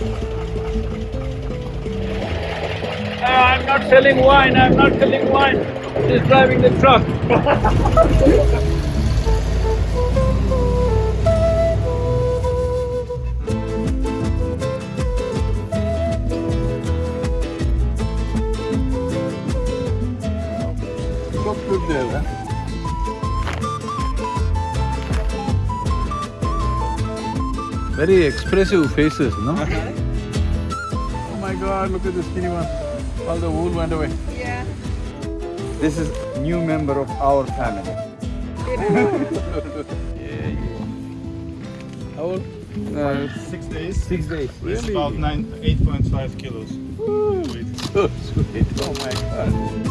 Uh, I'm not selling wine, I'm not selling wine. He's driving the truck. Çok good there, Very expressive faces, no? oh my god, look at the skinny one. All the wool went away. Yeah. This is new member of our family. yeah, yeah. How old? Uh, Six days. six days. It's about nine, 8.5 kilos. So sweet. Oh my god.